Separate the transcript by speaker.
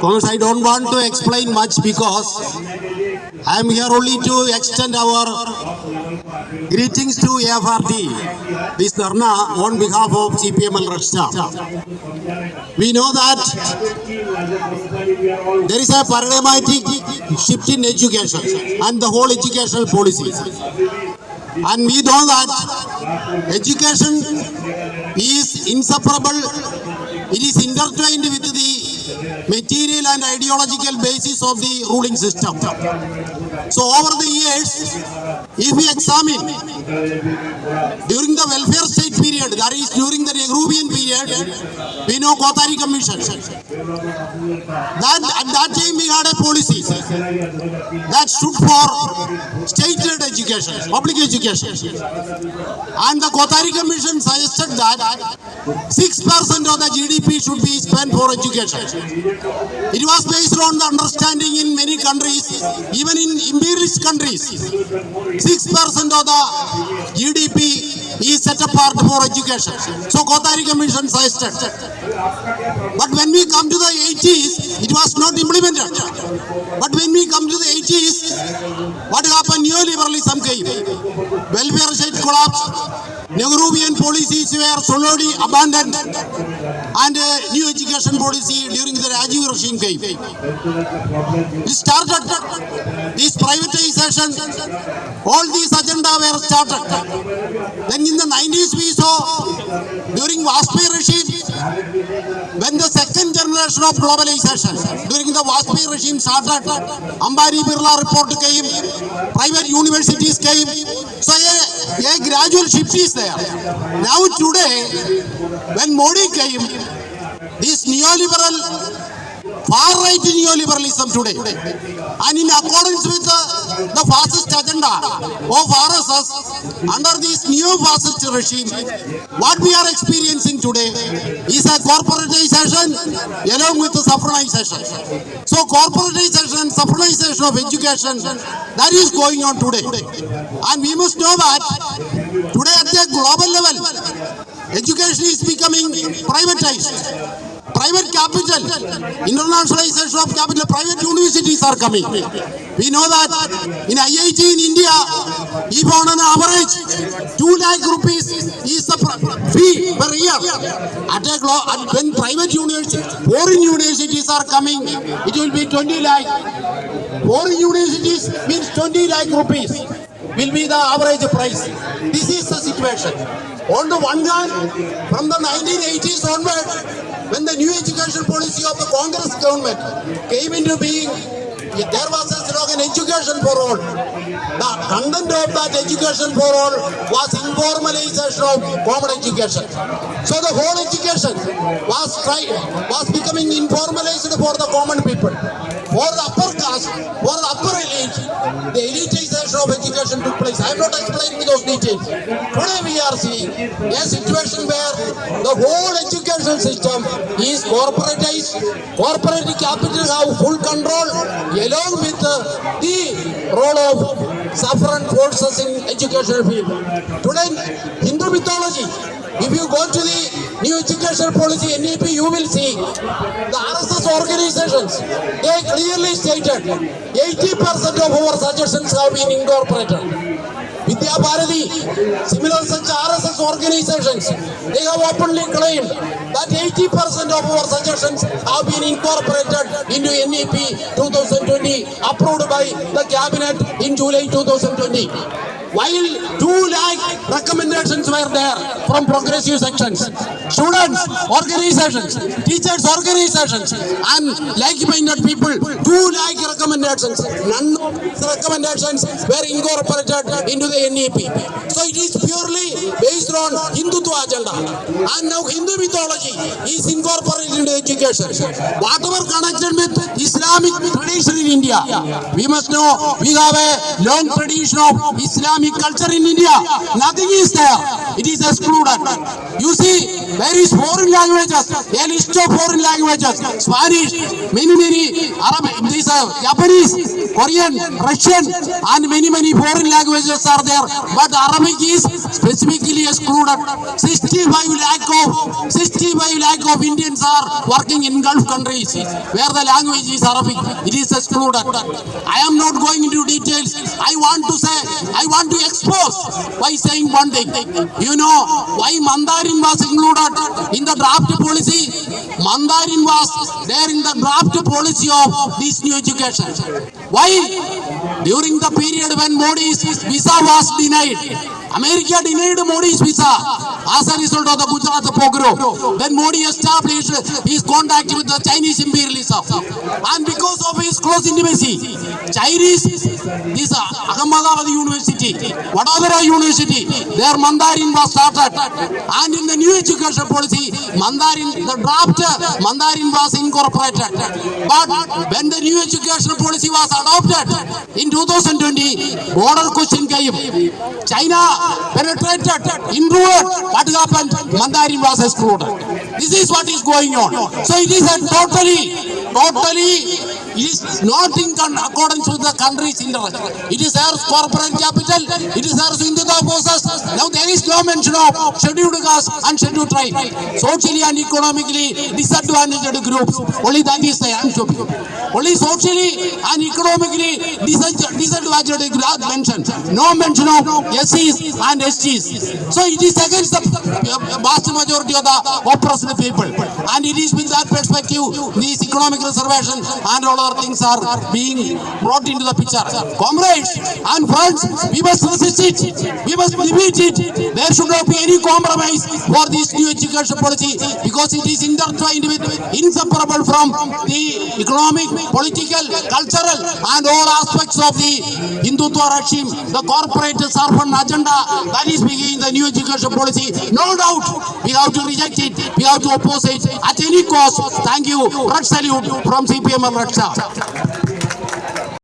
Speaker 1: Congress, I don't want to explain much because I am here only to extend our greetings to AFRD, this Dharna on behalf of CPML Red We know that there is a paradigmatic shift in education and the whole educational policy. And we know that education is inseparable, it is intertwined with the material and ideological basis of the ruling system. So over the years, if we examine during the welfare state period, that is during the Nehruvian period, we know Kothari Commission. That at that time we had a policy that stood for state-led education, public education. And the Kothari Commission suggested that 6% of the GDP should be spent for education. It was based on the understanding in many countries, even in imperialist countries, 6% of the GDP is set apart for education. So Kothari Commission suggested. But when we come to the 80s, it was not implemented. But when we come to the 80s, what happened? Neoliberalism came. Welfare state collapsed. Nehruvian policies were slowly abandoned and uh, new education policy during the Rajiv regime came. We started this privatization, all these agenda were started. Then in the 90s we saw during Vajpayee regime, when the second generation of globalization, during the Vajpayee regime started, Ambani Birla report came, private universities came, so a, a gradual shift is there. Now today, when Modi came, this neoliberal far-right neoliberalism today. And in accordance with the, the fascist agenda of RSS, under this new fascist regime, what we are experiencing today is a corporatization along with the saffronization. So corporatization saffronization of education, that is going on today. And we must know that today at the global level, education is becoming privatized private capital, internationalization of capital, private universities are coming. We know that in IIT in India, if on an average 2 lakh rupees is the fee per year, at a at when private universities, foreign universities are coming, it will be 20 lakh. Foreign universities means 20 lakh rupees will be the average price. This is the situation. On the one hand, from the 1980s onward, when the new education policy of the Congress government came into being, there was a slogan education for all. The content of that education for all was informalization of common education. So the whole education was try, was becoming informalized for the common people. For the upper caste, for the upper elite, the elitization of education took place. I am not explaining those details. Today we are seeing a situation where the whole system is corporatized. Corporate capital have full control along with the role of sovereign forces in educational field. Today, Hindu mythology, if you go to the new education policy NEP, you will see the RSS organizations, they clearly stated 80% of our suggestions have been incorporated. Vidya Bharati, similar such RSS organizations, they have openly claimed that 80% of our suggestions have been incorporated into NEP 2020 approved by the cabinet in July 2020. While 2 lakh recommendations were there from progressive sections, students, organizations, teachers organizations and like-minded people, 2 lakh recommendations, none of these recommendations were incorporated into the NEP. So it is purely based on Hindutva agenda. And now Hindu mythology is incorporated into education. Whatever connected with Islamic tradition in India, we must know we have a long tradition of Islamic Islamic culture in India. Nothing is there. It is excluded. You see, there is foreign languages, a of foreign languages, Spanish, many, many Arabic, these are Japanese, Korean, Russian, and many, many foreign languages are there. But Arabic is specifically excluded. 65 lakh of 65 lakh of Indians are working in Gulf countries where the language is Arabic. It is excluded. I am not going into details. I want to say, I want to expose by saying one thing. You know why Mandarin was included in the draft policy? Mandarin was there in the draft policy of this new education. Why? During the period when Modi's visa was denied, America denied Modi's visa as a result of the Gujarat pogrom. Then Modi established his contact with the Chinese imperialism. And close intimacy, Chinese, this Ahmedabad University, Vadodara University, their Mandarin was started. And in the new education policy, Mandarin, the draft Mandarin was incorporated. But when the new education policy was adopted in 2020, border question came. China penetrated, inward. What happened? Mandarin was excluded. This is what is going on. So it is a totally, totally it is not in accordance with the country's interest. It is our corporate capital. It is our Hindutva forces. Now there is no mention of scheduled caste and scheduled tribe. Socially and economically disadvantaged groups. Only that is the answer. Only socially and economically disad- disadvantaged groups mentioned. No mention of SCs and STs. So it is against the vast majority of the oppressed people. And it is with that perspective, these economic reservation and all other things are being brought into the picture. Comrades and friends, we must resist it. We must defeat it. There should not be any compromise for this new education policy because it is intertwined with, inseparable from the economic, political, cultural and all aspects of the Hindutva regime, the corporate servant agenda that is beginning the new education policy. No doubt, we have to reject it. We have to oppose it at any cost. Thank you. Red salute from CPM and Red Star.